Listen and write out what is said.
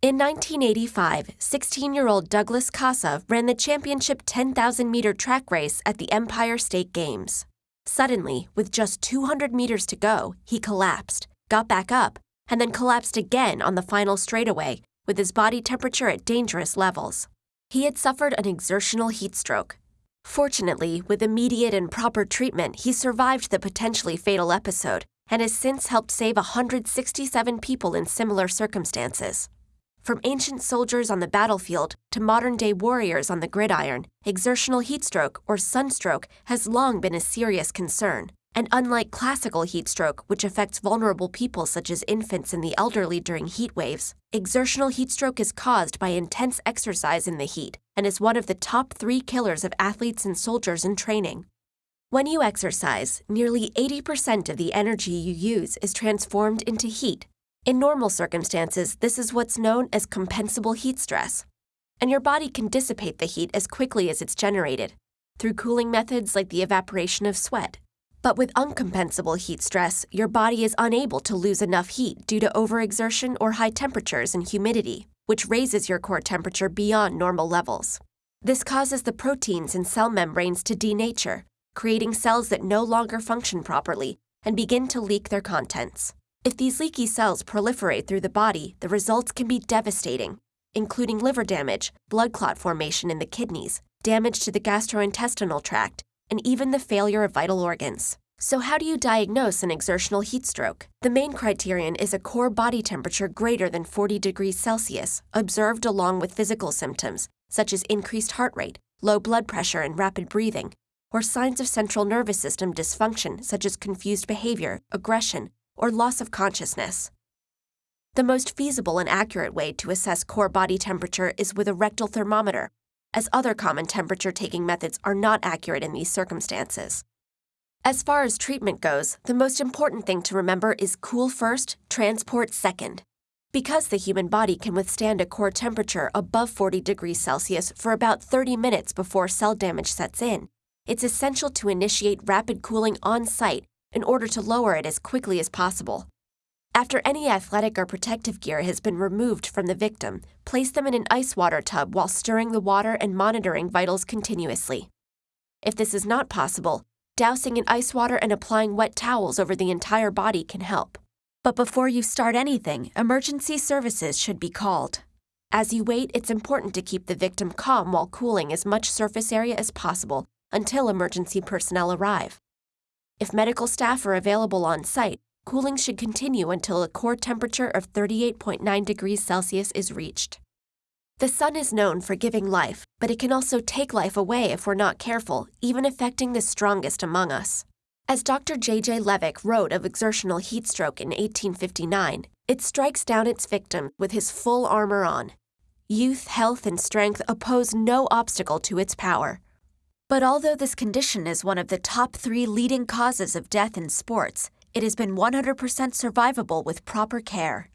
In 1985, 16 year old Douglas Casa ran the championship 10,000 meter track race at the Empire State Games. Suddenly, with just 200 meters to go, he collapsed, got back up, and then collapsed again on the final straightaway, with his body temperature at dangerous levels. He had suffered an exertional heat stroke. Fortunately, with immediate and proper treatment, he survived the potentially fatal episode and has since helped save 167 people in similar circumstances. From ancient soldiers on the battlefield to modern day warriors on the gridiron, exertional heatstroke or sunstroke has long been a serious concern. And unlike classical heatstroke, which affects vulnerable people such as infants and the elderly during heat waves, exertional heatstroke is caused by intense exercise in the heat and is one of the top three killers of athletes and soldiers in training. When you exercise, nearly 80% of the energy you use is transformed into heat, in normal circumstances, this is what's known as compensable heat stress. And your body can dissipate the heat as quickly as it's generated, through cooling methods like the evaporation of sweat. But with uncompensable heat stress, your body is unable to lose enough heat due to overexertion or high temperatures and humidity, which raises your core temperature beyond normal levels. This causes the proteins in cell membranes to denature, creating cells that no longer function properly and begin to leak their contents. If these leaky cells proliferate through the body, the results can be devastating, including liver damage, blood clot formation in the kidneys, damage to the gastrointestinal tract, and even the failure of vital organs. So, how do you diagnose an exertional heat stroke? The main criterion is a core body temperature greater than 40 degrees Celsius, observed along with physical symptoms, such as increased heart rate, low blood pressure, and rapid breathing, or signs of central nervous system dysfunction, such as confused behavior, aggression, or loss of consciousness. The most feasible and accurate way to assess core body temperature is with a rectal thermometer, as other common temperature taking methods are not accurate in these circumstances. As far as treatment goes, the most important thing to remember is cool first, transport second. Because the human body can withstand a core temperature above 40 degrees Celsius for about 30 minutes before cell damage sets in, it's essential to initiate rapid cooling on site in order to lower it as quickly as possible. After any athletic or protective gear has been removed from the victim, place them in an ice water tub while stirring the water and monitoring vitals continuously. If this is not possible, dousing in ice water and applying wet towels over the entire body can help. But before you start anything, emergency services should be called. As you wait, it's important to keep the victim calm while cooling as much surface area as possible until emergency personnel arrive. If medical staff are available on site, cooling should continue until a core temperature of 38.9 degrees Celsius is reached. The sun is known for giving life, but it can also take life away if we're not careful, even affecting the strongest among us. As Dr. J.J. Levick wrote of exertional heat stroke in 1859, it strikes down its victim with his full armor on. Youth, health, and strength oppose no obstacle to its power. But although this condition is one of the top three leading causes of death in sports, it has been 100% survivable with proper care.